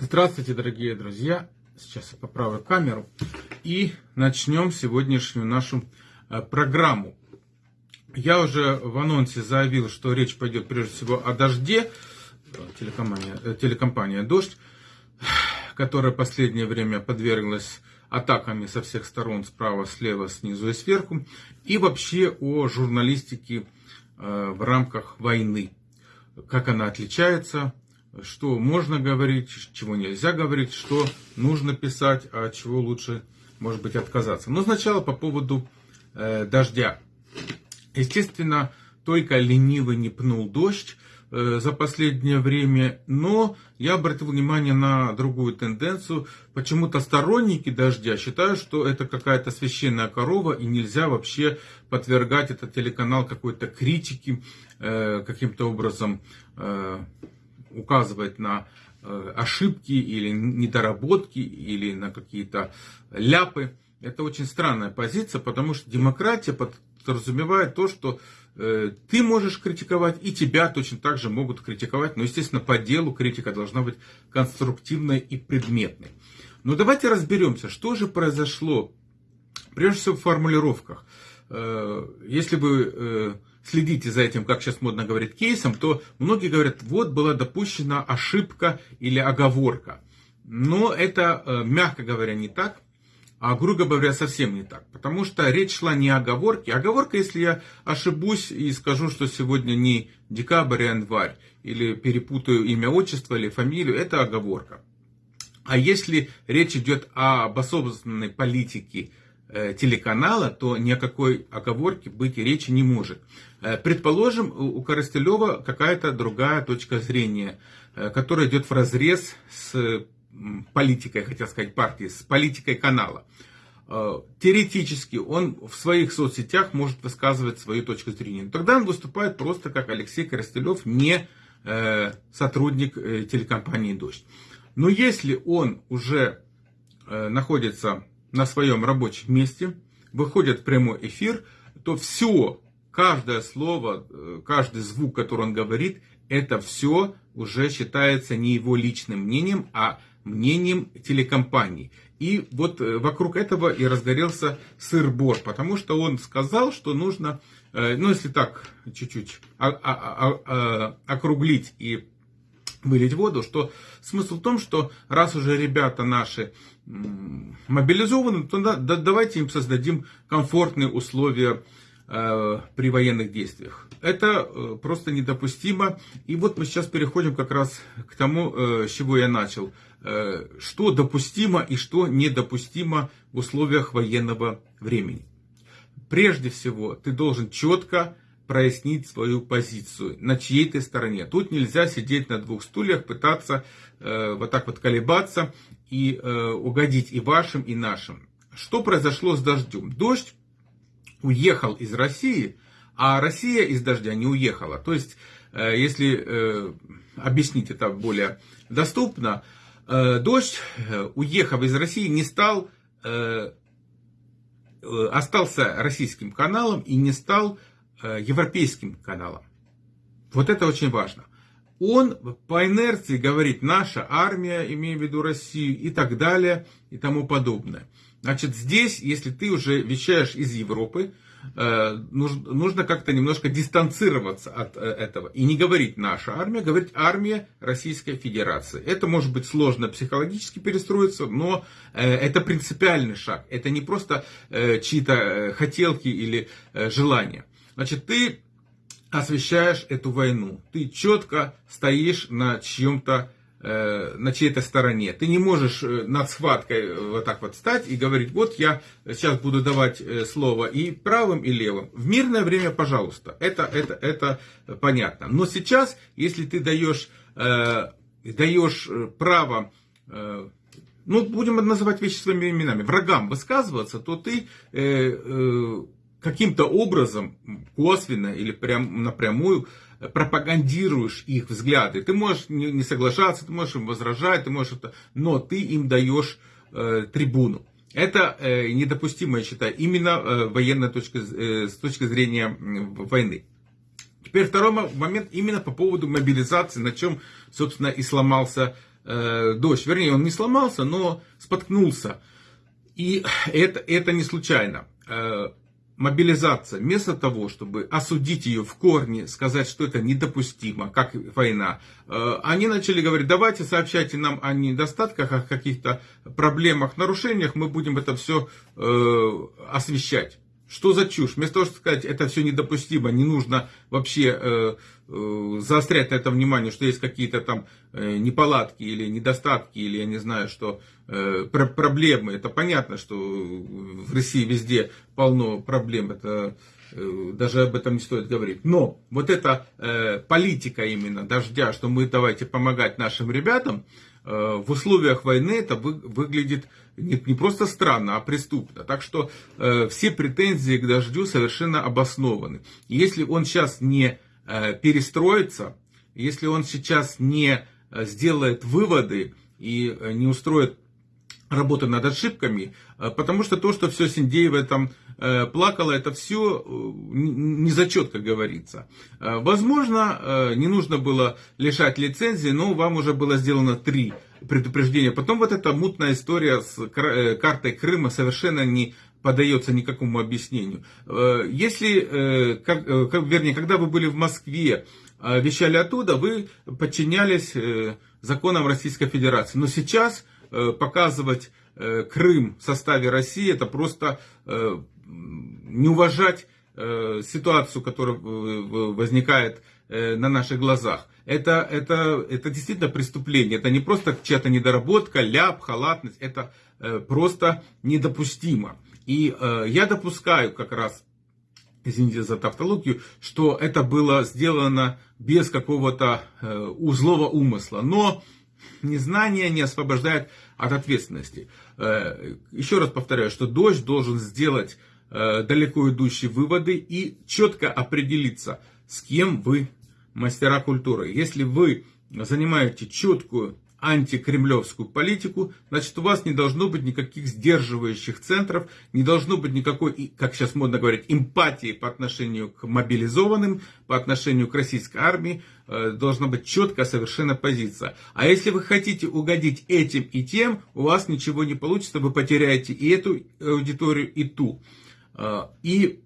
Здравствуйте, дорогие друзья! Сейчас я поправлю камеру и начнем сегодняшнюю нашу э, программу. Я уже в анонсе заявил, что речь пойдет прежде всего о дожде, телекомпания, э, телекомпания «Дождь», которая последнее время подверглась атаками со всех сторон, справа, слева, снизу и сверху, и вообще о журналистике э, в рамках войны. Как она отличается что можно говорить, чего нельзя говорить, что нужно писать, а чего лучше, может быть, отказаться. Но сначала по поводу э, дождя. Естественно, только ленивый не пнул дождь э, за последнее время, но я обратил внимание на другую тенденцию. Почему-то сторонники дождя считают, что это какая-то священная корова и нельзя вообще подвергать этот телеканал какой-то критике, э, каким-то образом э, указывать на э, ошибки или недоработки или на какие-то ляпы. Это очень странная позиция, потому что демократия подразумевает то, что э, ты можешь критиковать, и тебя точно так же могут критиковать. Но, естественно, по делу критика должна быть конструктивной и предметной. Но давайте разберемся, что же произошло, прежде всего в формулировках. Э, если бы следите за этим, как сейчас модно говорить, кейсом, то многие говорят, вот была допущена ошибка или оговорка. Но это, э, мягко говоря, не так, а грубо говоря, совсем не так. Потому что речь шла не о оговорке. Оговорка, если я ошибусь и скажу, что сегодня не декабрь, а январь, или перепутаю имя, отчество или фамилию, это оговорка. А если речь идет об осознанной политике телеканала, то ни о какой оговорке быть речи не может. Э, предположим, у Коростелева какая-то другая точка зрения, э, которая идет в разрез с политикой, хотел сказать, партии, с политикой канала. Теоретически он в своих соцсетях может высказывать свою точку зрения. Тогда он выступает просто как Алексей Коростелев, не сотрудник телекомпании «Дождь». Но если он уже находится на своем рабочем месте, выходит в прямой эфир, то все, каждое слово, э, каждый звук, который он говорит, это все уже считается не его личным мнением, а мнением телекомпании. И вот э, вокруг этого и разгорелся сыр-бор, потому что он сказал, что нужно, э, ну если так чуть-чуть округлить и вылить воду, что смысл в том, что раз уже ребята наши мобилизованы, то да, да, давайте им создадим комфортные условия э, при военных действиях. Это э, просто недопустимо. И вот мы сейчас переходим как раз к тому, э, с чего я начал. Э, что допустимо и что недопустимо в условиях военного времени. Прежде всего, ты должен четко прояснить свою позицию, на чьей ты стороне. Тут нельзя сидеть на двух стульях, пытаться э, вот так вот колебаться и э, угодить и вашим, и нашим. Что произошло с дождем? Дождь уехал из России, а Россия из дождя не уехала. То есть, э, если э, объяснить это более доступно, э, дождь, э, уехав из России, не стал, э, э остался российским каналом и не стал европейским каналам. Вот это очень важно. Он по инерции говорит наша армия, имея в виду Россию и так далее и тому подобное. Значит, здесь, если ты уже вещаешь из Европы, Э, нужно как-то немножко дистанцироваться от э, этого. И не говорить наша армия, говорить армия Российской Федерации. Это может быть сложно психологически перестроиться, но э, это принципиальный шаг. Это не просто чьи-то хотелки или желания. Значит, ты освещаешь эту войну. Ты четко стоишь на чьем-то Э, на чьей-то стороне. Ты не можешь э, над схваткой э, вот так вот стать и говорить, вот я сейчас буду давать слово и правым, и левым. В мирное время, пожалуйста, это, это, это понятно. Но сейчас, если ты даешь, даешь право ну, будем называть вещи своими именами, врагам высказываться, то ты каким-то образом, косвенно или прям напрямую, пропагандируешь их взгляды. Ты можешь не соглашаться, ты можешь им возражать, ты можешь это, но ты им даешь э, трибуну. Это э, недопустимо, я считаю, именно э, военная точка, э, с точки зрения войны. Теперь второй момент именно по поводу мобилизации, на чем, собственно, и сломался э, дождь. Вернее, он не сломался, но споткнулся. И это, это не случайно. Мобилизация, вместо того, чтобы осудить ее в корне, сказать, что это недопустимо, как война, э, они начали говорить, давайте сообщайте нам о недостатках, о каких-то проблемах, нарушениях, мы будем это все э, освещать. Что за чушь? Вместо того, чтобы сказать, это все недопустимо, не нужно вообще э, э, заострять на это внимание, что есть какие-то там э, неполадки или недостатки, или я не знаю, что э, про проблемы. Это понятно, что в России везде полно проблем, это э, даже об этом не стоит говорить. Но вот эта э, политика именно дождя, что мы давайте помогать нашим ребятам, Э, в условиях войны это выглядит не, не просто странно, а преступно. Так что э, все претензии к дождю совершенно обоснованы. если он сейчас не э, перестроится, если он сейчас не э, сделает выводы и э, не устроит работы над ошибками, э, потому что то, что все Синдеева там э, плакала, это все э, не зачет, как говорится. Возможно, не нужно было лишать лицензии, но вам уже было сделано три предупреждения. Потом вот эта мутная история с картой Крыма совершенно не поддается никакому объяснению. Если, как, вернее, когда вы были в Москве, вещали оттуда, вы подчинялись законам Российской Федерации. Но сейчас Э, показывать э, Крым в составе России, это просто э, не уважать ситуацию, которая возникает на наших глазах. Это, это, это действительно преступление. Это не просто чья-то недоработка, ляп, халатность. Это просто недопустимо. И я допускаю как раз, извините за тавтологию, что это было сделано без какого-то узлого умысла. Но Незнание не освобождает от ответственности. Э, еще раз повторяю, что дождь должен сделать э, далеко идущие выводы и четко определиться, с кем вы мастера культуры. Если вы занимаете четкую антикремлевскую политику, значит у вас не должно быть никаких сдерживающих центров, не должно быть никакой, как сейчас модно говорить, эмпатии по отношению к мобилизованным, по отношению к российской армии, э, должна быть четкая совершенно позиция. А если вы хотите угодить этим и тем, у вас ничего не получится, вы потеряете и эту аудиторию, и ту. Э, и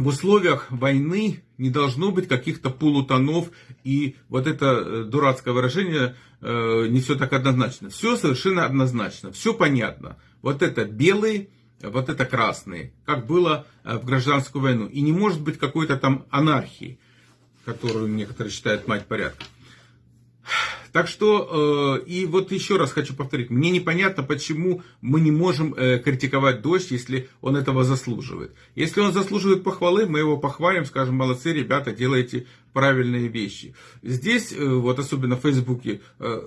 в условиях войны не должно быть каких-то полутонов, и вот это э, дурацкое выражение э, не все так однозначно. Все совершенно однозначно, все понятно. Вот это белые, вот это красные, как было э, в гражданскую войну. И не может быть какой-то там анархии, которую некоторые считают мать порядка. Так что, э, и вот еще раз хочу повторить, мне непонятно, почему мы не можем э, критиковать дождь, если он этого заслуживает. Если он заслуживает похвалы, мы его похвалим, скажем, молодцы, ребята, делаете правильные вещи. Здесь, э, вот особенно в Фейсбуке,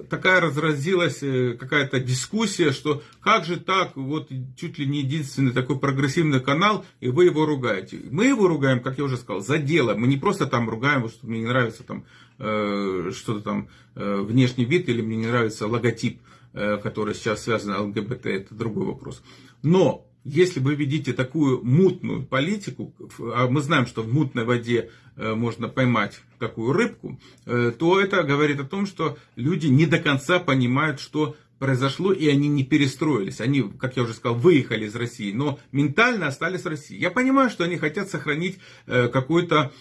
такая разразилась какая-то дискуссия, что как же так, вот чуть ли не единственный такой прогрессивный канал, и вы его ругаете. Мы его ругаем, как я уже сказал, за дело. Мы не просто там ругаем, что мне не нравится там что-то там внешний вид или мне не нравится логотип, э, который сейчас связан с ЛГБТ, это другой вопрос. Но если вы видите такую мутную политику, а мы знаем, что в мутной воде э, можно поймать такую рыбку, э, то это говорит о том, что люди не до конца понимают, что произошло, и они не перестроились. Они, как я уже сказал, выехали из России, но ментально остались в России. Я понимаю, что они хотят сохранить э, какую-то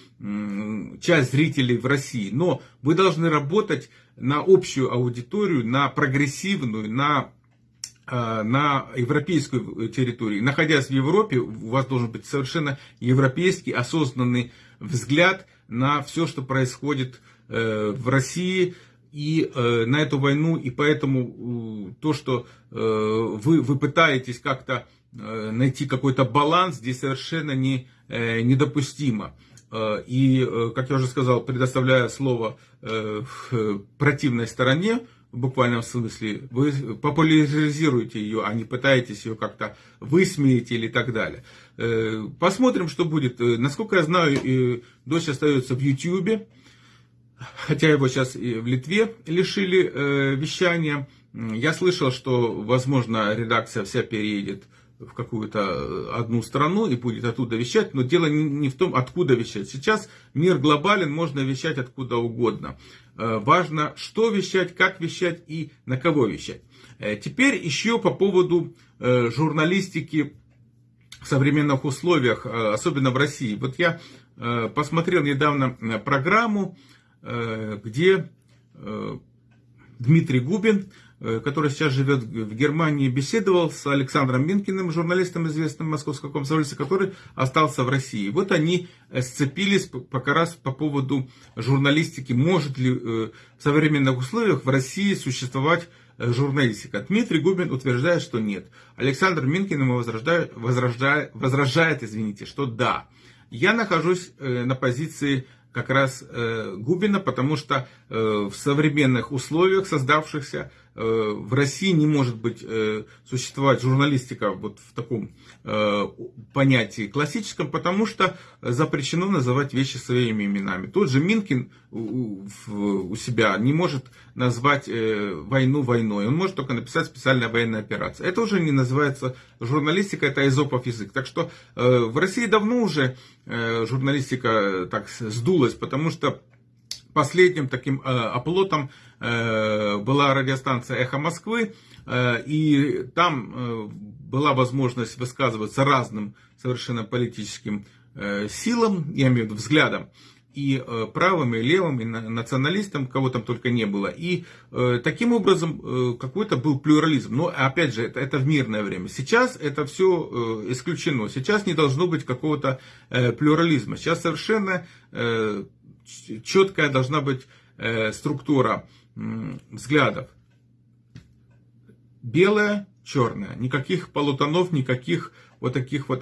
часть зрителей в России, но вы должны работать на общую аудиторию, на прогрессивную, на э, на европейскую территорию. Находясь в Европе, у вас должен быть совершенно европейский, осознанный взгляд на все, что происходит э, в России, и э, на эту войну, и поэтому то, что э, вы, вы пытаетесь как-то найти какой-то баланс, здесь совершенно не, недопустимо. И, как я уже сказал, предоставляя слово противной стороне, в буквальном смысле, вы популяризируете ее, а не пытаетесь ее как-то высмеять или так далее. Посмотрим, что будет. Насколько я знаю, дочь остается в YouTube хотя его сейчас и в Литве лишили э, вещания. Я слышал, что, возможно, редакция вся переедет в какую-то одну страну и будет оттуда вещать, но дело не в том, откуда вещать. Сейчас мир глобален, можно вещать откуда угодно. Важно, что вещать, как вещать и на кого вещать. Теперь еще по поводу журналистики в современных условиях, особенно в России. Вот я посмотрел недавно программу, где Дмитрий Губин, э, который сейчас живет в Германии, беседовал с Александром Минкиным, журналистом, известным в московском комсомольце, который остался в России. Вот они э, сцепились пока раз по поводу журналистики. Может ли э, в современных условиях в России существовать журналистика. Дмитрий Губин утверждает, что нет. Александр Минкин ему возражает, возражает, возражает извините, что да. Я нахожусь на позиции как раз э, Губина, потому что э, в современных условиях создавшихся э, в России не может быть э, существовать журналистика вот в таком э, понятии классическом, потому что запрещено называть вещи своими именами. Тот же Минкин у, себя не может назвать э, войну войной, он может только написать специальная военная операция. Это уже не называется журналистика, это изопов язык. Так что э, в России давно уже э, журналистика э, так сдулась, потому что последним таким э, оплотом э, была радиостанция «Эхо Москвы», э, и там э, была возможность высказываться разным совершенно политическим э, силам, я имею в виду взглядам и э, правым, и левым, и националистам, кого там только не было. И э, таким образом э, какой-то был плюрализм. Но опять же, это, это в мирное время. Сейчас это все исключено. Сейчас не должно быть какого-то плюрализма. Сейчас совершенно четкая должна быть структура взглядов. Белое, черное. Никаких полутонов, никаких вот таких вот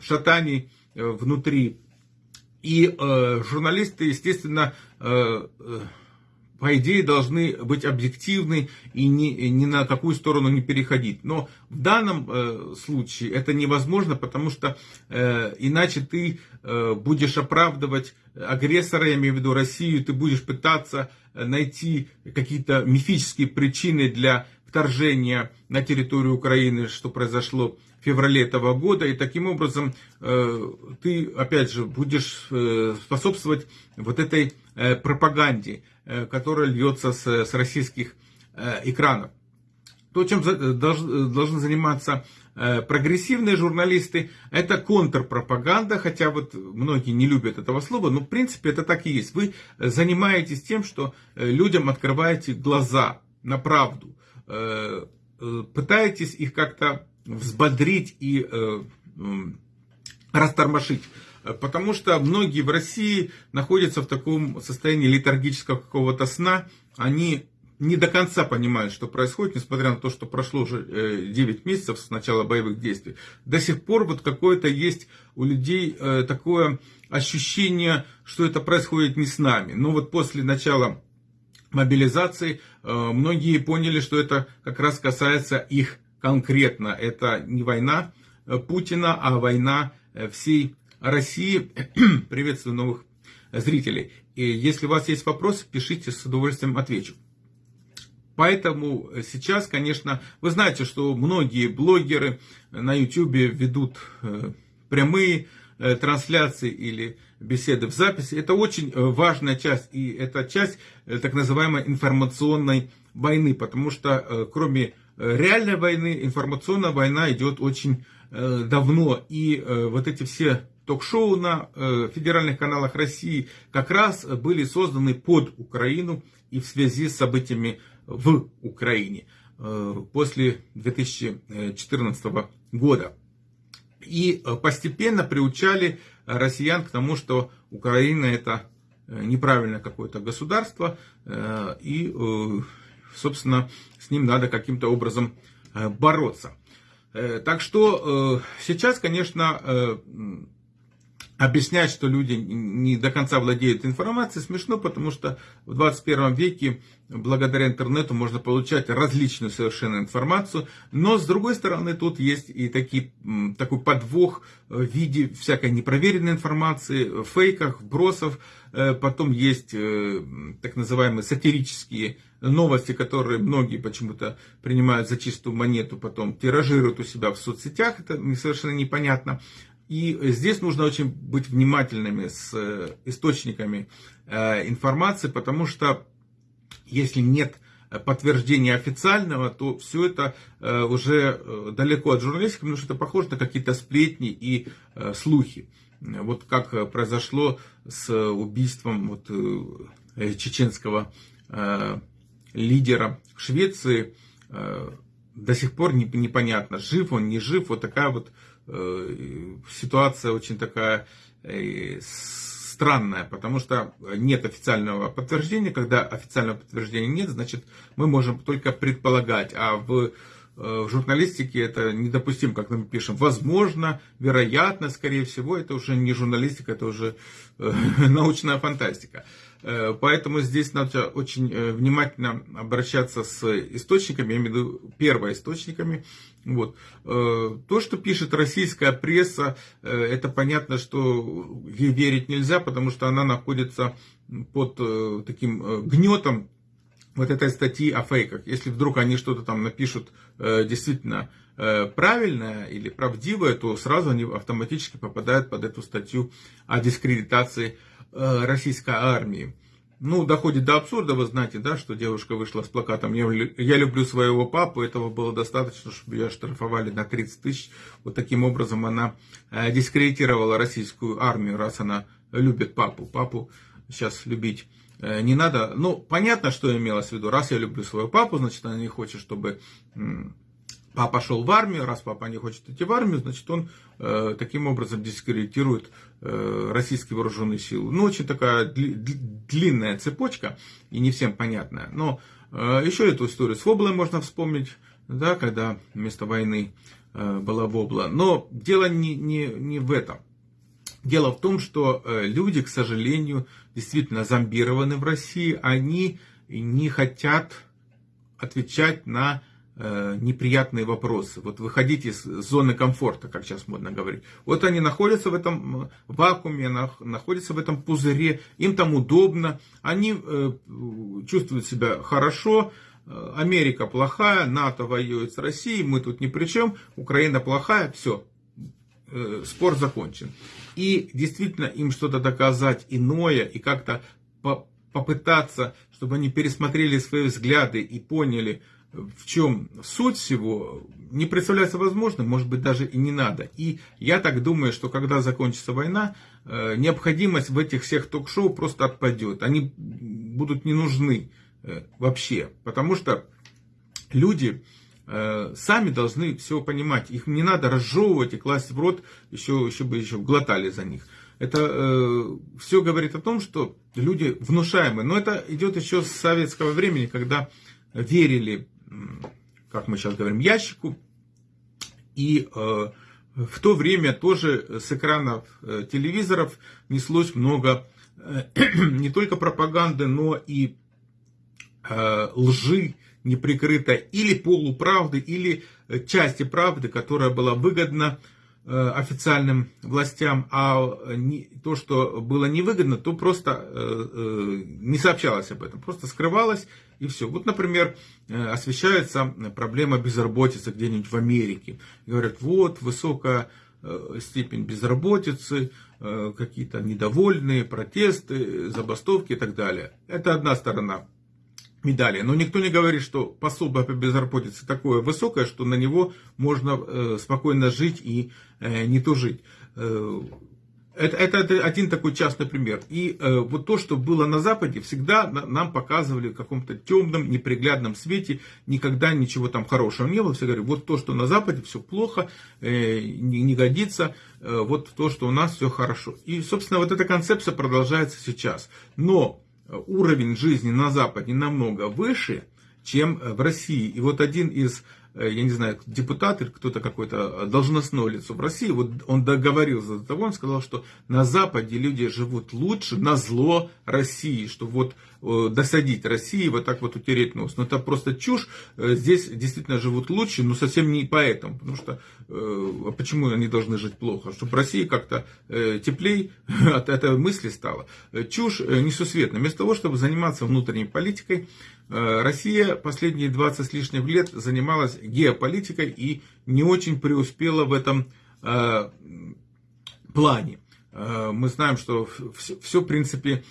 шатаний внутри и э, журналисты, естественно, э, э, по идее, должны быть объективны и ни, ни на какую сторону не переходить. Но в данном э, случае это невозможно, потому что э, иначе ты э, будешь оправдывать агрессора, я имею в виду Россию, ты будешь пытаться найти какие-то мифические причины для вторжения на территорию Украины, что произошло феврале этого года, и таким образом э, ты, опять же, будешь э, способствовать вот этой э, пропаганде, которая льется с, с российских экранов. То, чем должны заниматься прогрессивные журналисты, это контрпропаганда, хотя вот многие не любят этого слова, но в принципе это так и есть. Вы занимаетесь тем, что людям открываете глаза на правду, пытаетесь их как-то взбодрить и э, растормошить. Потому что многие в России находятся в таком состоянии летаргического какого-то сна. Они не до конца понимают, что происходит, несмотря на то, что прошло уже 9 э, месяцев с начала боевых действий. До сих пор вот какое-то есть у людей э, такое ощущение, что это происходит не с нами. Но вот после начала мобилизации э, многие поняли, что это как раз касается их конкретно это не война Путина, а война всей России. Приветствую новых зрителей. И если у вас есть вопросы, пишите, с удовольствием отвечу. Поэтому сейчас, конечно, вы знаете, что многие блогеры на YouTube ведут э, прямые трансляции или беседы в записи. Это очень важная часть, и это часть так называемой информационной войны, потому что кроме Э, реальной войны, информационная война идет очень э, давно. И э, вот эти все ток-шоу на федеральных каналах России как раз были созданы под Украину и в связи с событиями в Украине после 2014 года. И постепенно приучали россиян к тому, что Украина это неправильное какое-то государство, и собственно, с ним надо каким-то образом э, бороться. Э, так что э, сейчас, конечно, объяснять, что люди не до конца владеют информацией, смешно, потому что в 21 веке благодаря интернету можно получать различную совершенно информацию, но с другой стороны тут есть и такие, такой подвох в виде всякой непроверенной информации, фейках, вбросов, э, потом есть э, так называемые сатирические новости, которые многие почему-то принимают за чистую монету, потом тиражируют у себя в соцсетях, это совершенно непонятно. И здесь нужно очень быть внимательными с э, источниками э, информации, потому что если нет подтверждения официального, то все это э, уже далеко от журналистики, потому что это похоже на какие-то сплетни и слухи. Вот как произошло с убийством вот чеченского лидера Швеции, до сих пор непонятно, жив он, не жив, вот такая вот Э, ситуация очень такая э, странная, потому что нет официального подтверждения. Когда официального подтверждения нет, значит мы можем только предполагать. А в, э, в журналистике это недопустимо, как мы пишем. Возможно, вероятно, скорее всего, это уже не журналистика, это уже научная фантастика. Э, поэтому здесь надо очень э, внимательно обращаться с источниками, я имею в виду первоисточниками. Вот. Э, то, что пишет российская пресса, это понятно, что ей верить нельзя, потому что она находится под таким гнетом вот этой статьи о фейках. Если вдруг они что-то там напишут действительно правильное или правдивое, то сразу они автоматически попадают под эту статью о дискредитации российской армии. Ну, доходит до абсурда, вы знаете, да, что девушка вышла с плакатом «Я, я люблю своего папу», этого было достаточно, чтобы ее штрафовали на 30 тысяч. Вот таким образом она э, дискредитировала российскую армию, раз она любит папу. Папу сейчас любить э, не надо. Ну, понятно, что имелось в виду. Раз я люблю своего папу, значит, она не хочет, чтобы папа шел в армию, раз папа не хочет идти в армию, значит он э, таким образом дискредитирует э, российские вооруженные силы. Ну, очень такая дли, длинная цепочка и не всем понятная. Но э, еще эту историю с Воблой можно вспомнить, да, когда вместо войны э, была Вобла. Но дело не, не, не в этом. Дело в том, что э, люди, к сожалению, действительно зомбированы в России. Они не хотят отвечать на Э, неприятные вопросы. Вот выходить из зоны комфорта, как сейчас модно говорить. Вот они находятся в этом вакууме, находятся в этом пузыре, им там удобно, они э, чувствуют себя хорошо, э, Америка плохая, НАТО воюет с Россией, мы тут ни при чем, Украина плохая, все, спор закончен. И действительно им что-то доказать иное и как-то попытаться, чтобы они пересмотрели свои взгляды и поняли, в чем суть всего, не представляется возможным, может быть, даже и не надо. И я так думаю, что когда закончится война, э, необходимость в этих всех ток-шоу просто отпадет. Они будут не нужны э, вообще, потому что люди э, сами должны все понимать. Их не надо разжевывать и класть в рот, еще, еще бы еще глотали за них. Это э, все говорит о том, что люди внушаемые. Но это идет еще с советского времени, когда верили как мы сейчас говорим, ящику. И э, в то время тоже с экранов э, телевизоров неслось много э, не только пропаганды, но и лжи неприкрытой или полуправды, или части правды, которая была выгодна официальным властям, а то, что было невыгодно, то просто не сообщалось об этом, просто скрывалось и все. Вот, например, э, освещается проблема безработицы где-нибудь в Америке. Говорят, вот высокая э, степень безработицы, э, какие-то недовольные протесты, забастовки и так далее. Это одна сторона медали. Но никто не говорит, что пособие по безработице такое высокое, что на него можно спокойно жить и не тужить. Это, это, один такой частный пример. И э, вот то, что было на Западе, всегда нам показывали в каком-то темном, неприглядном свете. Никогда ничего там хорошего не было. Все говорили, вот то, что на Западе, все плохо, э, не, не годится. Э, вот то, что у нас все хорошо. И, собственно, вот эта концепция продолжается сейчас. Но уровень жизни на Западе намного выше. чем в России. И вот один из Э, я не знаю, депутат или кто-то какой-то должностное лицо в России, вот он договорился до того, он сказал, что на Западе люди живут лучше на зло России, что вот э, досадить России, вот так вот утереть нос. Но это просто чушь. Э, здесь действительно живут лучше, но совсем не поэтому. Потому что а почему они должны жить плохо? Чтобы России как-то теплей от этой мысли стало. Чушь несусветная. Вместо того, чтобы заниматься внутренней политикой, Э, Россия последние 20 с лишним лет занималась геополитикой и не очень преуспела в этом э, плане. Э, мы знаем, что все в принципе,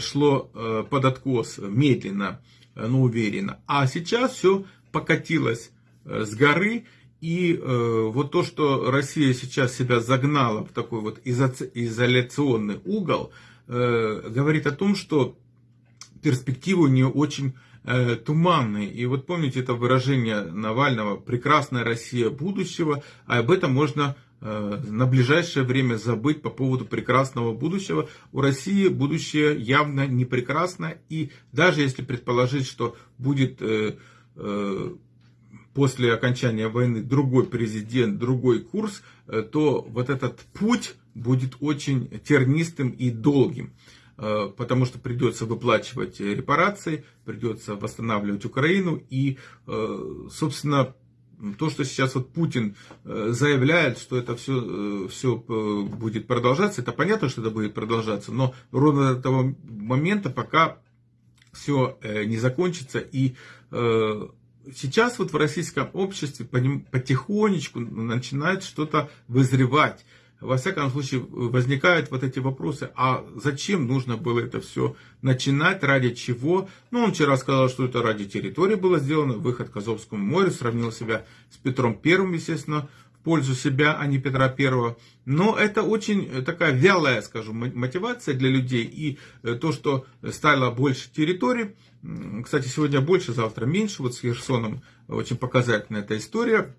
шло под откос медленно, но уверенно. А сейчас все покатилось с горы. И вот то, что Россия сейчас себя загнала в такой вот изоляционный угол, говорит о том, что перспективы у нее очень э, туманные. И вот помните это выражение Навального «прекрасная Россия будущего», а об этом можно э, на ближайшее время забыть по поводу прекрасного будущего. У России будущее явно не прекрасно, и даже если предположить, что будет э, э, после окончания войны другой президент, другой курс, э, то вот этот путь будет очень тернистым и долгим. Э, потому что придется выплачивать репарации, придется восстанавливать Украину. И, э, собственно, то, что сейчас вот Путин э, заявляет, что это все, все будет продолжаться, это понятно, что это будет продолжаться, но ровно до того момента, пока все не закончится. И сейчас вот в российском обществе потихонечку начинает что-то вызревать во всяком случае, возникают вот эти вопросы, а зачем нужно было это все начинать, ради чего? Ну, он вчера сказал, что это ради территории было сделано, выход к Азовскому морю, сравнил себя с Петром Первым, естественно, в пользу себя, а не Петра Первого. Но это очень такая вялая, скажем, мотивация для людей. И э, то, что стало больше территорий, кстати, сегодня больше, завтра меньше, вот с Херсоном очень показательная эта история,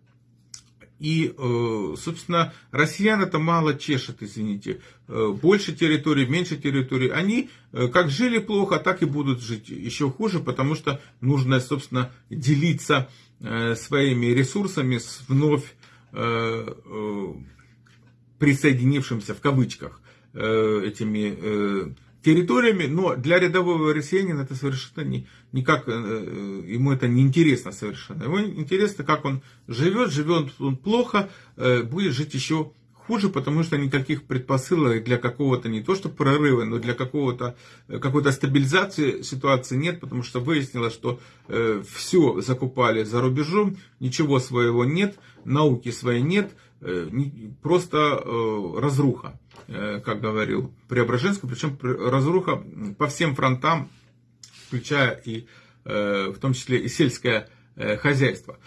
и, э, собственно, россиян это мало чешет, извините. Э, больше территорий, меньше территорий. Они э, как жили плохо, так и будут жить еще хуже, потому что нужно, собственно, делиться своими ресурсами с вновь присоединившимся, в кавычках, этими территориями, но для рядового россиянина это совершенно не, никак, э, э, ему это не интересно совершенно. Ему интересно, как он живет, живет он плохо, э, будет жить еще хуже, потому что никаких предпосылок для какого-то не то что прорыва, но для какого-то какой-то стабилизации ситуации нет, потому что выяснилось, что все закупали за рубежом, ничего своего нет, науки своей нет, просто э, разруха. Э, как говорил Преображенский, причем разруха по всем фронтам, включая и э, в том числе и сельское э, хозяйство.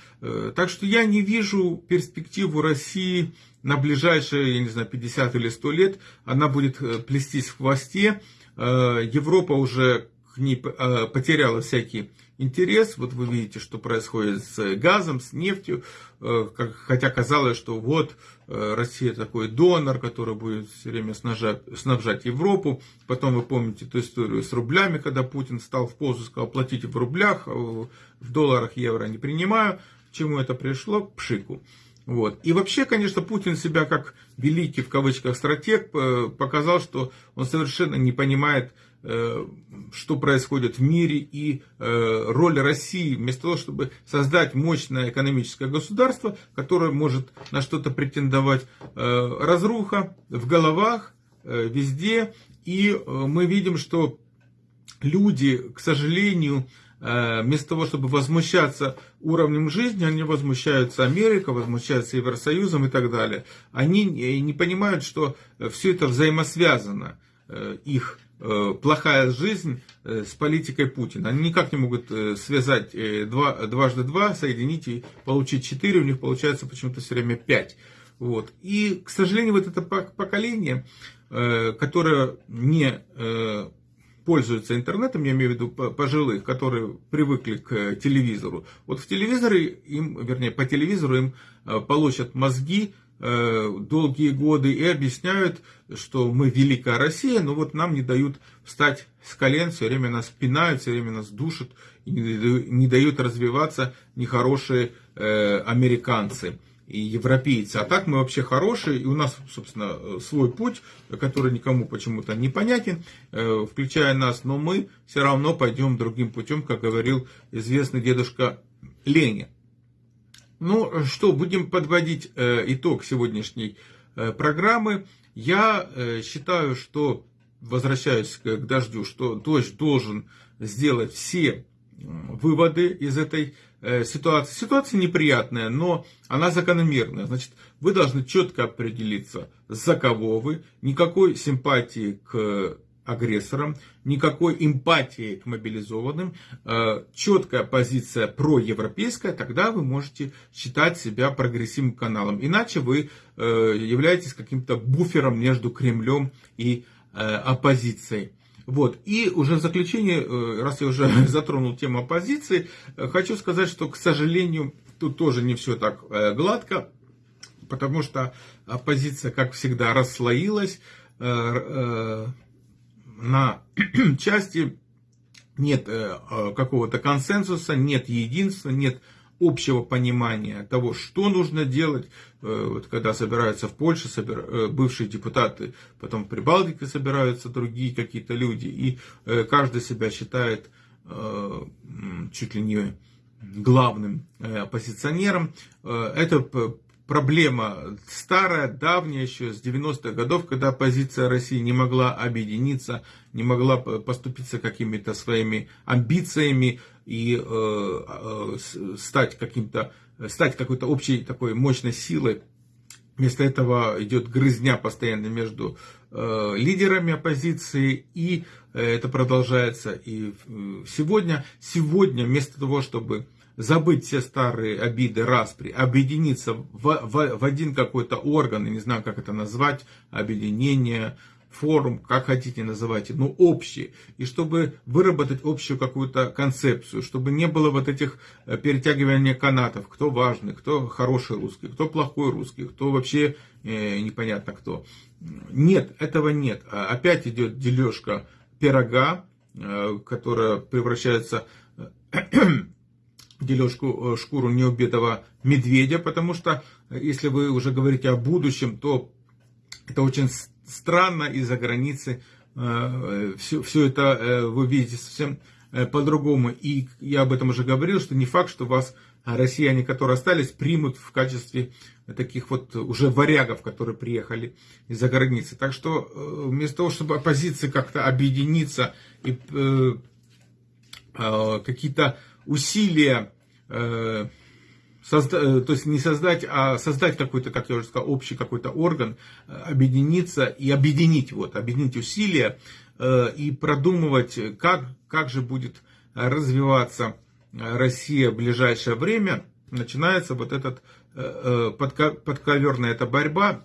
Так что я не вижу перспективу России на ближайшие, я не знаю, 50 или 100 лет. Она будет плестись в хвосте. Европа уже к ней потеряла всякий интерес. Вот вы видите, что происходит с газом, с нефтью. Э, хотя казалось, что вот э, Россия такой донор, который будет все время снабжать, снабжать Европу. Потом вы помните эту историю с рублями, когда Путин стал в позу, сказал, платите в рублях, а в долларах, евро не принимаю. К чему это пришло? К пшику. Вот. И вообще, конечно, Путин себя как великий, в кавычках, стратег э, показал, что он совершенно не понимает, что происходит в мире и э, роль России, вместо того, чтобы создать мощное экономическое государство, которое может на что-то претендовать, разруха в головах, везде. И мы видим, что люди, к сожалению, Э, вместо того, чтобы возмущаться уровнем жизни, они возмущаются Америкой, возмущаются Евросоюзом и так далее. Они не понимают, что все это взаимосвязано. Э, их э, плохая жизнь с политикой Путина. Они никак не могут связать два, дважды два, соединить и получить четыре. У них получается почему-то все время пять. Вот. И, к сожалению, вот это поколение, которое не пользуются интернетом, я имею в виду пожилых, которые привыкли к телевизору. Вот в телевизоре им, вернее, по телевизору им э, получат мозги э, долгие годы и объясняют, что мы великая Россия, но вот нам не дают встать с колен, все время нас пинают, все время нас душат и не дают развиваться нехорошие э, американцы и европейцы. А так мы вообще хорошие, и у нас, собственно, свой путь, который никому почему-то непонятен, э, включая нас, но мы все равно пойдем другим путем, как говорил известный дедушка Ленин. Ну что, будем подводить э, итог сегодняшней э, программы. Я считаю, что, возвращаюсь к дождю, что дождь должен сделать все выводы из этой э, ситуации. Ситуация неприятная, но она закономерная. Значит, вы должны четко определиться, за кого вы. Никакой симпатии к агрессорам, никакой эмпатии к мобилизованным, э, четкая позиция проевропейская, тогда вы можете считать себя прогрессивным каналом. Иначе вы э, являетесь каким-то буфером между Кремлем и оппозицией. Вот. И уже в заключение, э, раз я уже затронул тему оппозиции, э, хочу сказать, что, к сожалению, тут тоже не все так э, гладко, потому что оппозиция, как всегда, расслоилась на части, нет какого-то консенсуса, нет единства, нет общего понимания того, что нужно делать, э, вот когда собираются в Польше собира, э, бывшие депутаты, потом в Прибалтике собираются другие какие-то люди, и э, каждый себя считает чуть ли не главным оппозиционером. Это проблема старая, давняя еще с 90-х годов, когда оппозиция России не могла объединиться, не могла поступиться какими-то своими амбициями и э, э, стать каким-то, стать какой-то общей такой мощной силой. Вместо этого идет грызня постоянно между э, лидерами оппозиции, и э, это продолжается и э, сегодня. Сегодня вместо того, чтобы забыть все старые обиды, распри, объединиться в, в, в один какой-то орган, я не знаю, как это назвать, объединение, форум, как хотите называйте, но общий. И чтобы выработать общую какую-то концепцию, чтобы не было вот этих э, перетягивания канатов, кто важный, кто хороший русский, кто плохой русский, кто вообще э, непонятно кто. Нет, этого нет. А опять идет дележка пирога, э, которая превращается дележку э, шкуру неубитого медведя, потому что э, если вы уже говорите о будущем, то это очень странно из-за границы все, э, все это вы видите совсем по-другому. И я об этом уже говорил, что не факт, что вас россияне, которые остались, примут в качестве таких вот уже варягов, которые приехали из-за границы. Так что вместо того, чтобы оппозиция как-то объединиться и какие-то усилия, э, созда, э, то есть не создать, а создать какой-то, как я уже сказал, общий какой-то орган, э, объединиться и объединить, вот, объединить усилия и продумывать, как, как же будет развиваться Россия в ближайшее время, начинается вот этот подковерная эта борьба,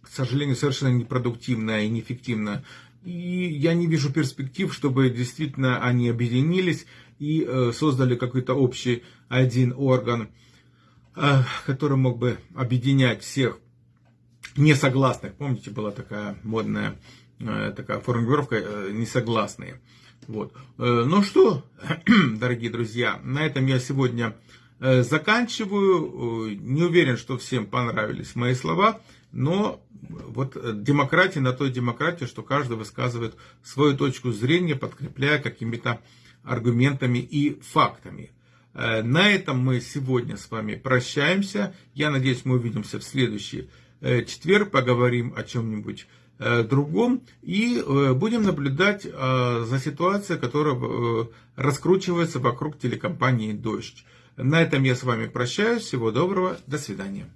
к сожалению, совершенно непродуктивная и неэффективная. И я не вижу перспектив, чтобы действительно они объединились и э, создали какой-то общий один орган, э, который мог бы объединять всех несогласных. Помните, была такая модная э, такая формулировка несогласные. Вот. Ну что, дорогие друзья, на этом я сегодня заканчиваю. Не уверен, что всем понравились мои слова, но вот демократия на той демократии, что каждый высказывает свою точку зрения, подкрепляя какими-то аргументами и фактами. Э, на этом мы сегодня с вами прощаемся. Я надеюсь, мы увидимся в следующий э, четверг, поговорим о чем-нибудь э, другом и будем наблюдать за ситуацией, которая раскручивается вокруг телекомпании «Дождь». На этом я с вами прощаюсь. Всего доброго. До свидания.